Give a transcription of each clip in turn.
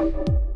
Bye.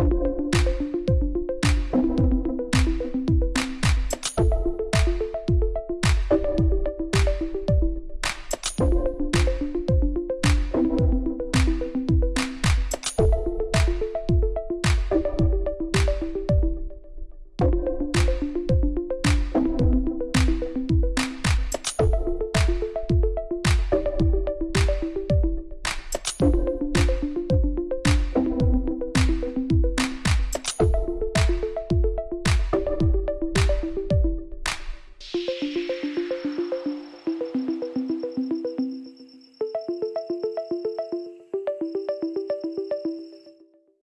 you